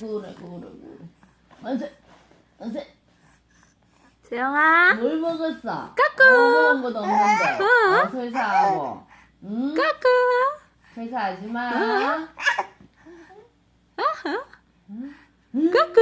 그래, 그래, 그래. 만세, 만세. 재영아 뭘 먹었어? 까꾸 뭐 먹은 것도 없는데. 어, 어 설사하고. 응? 까꾸 설사하지 마. 어? 어? 까꾸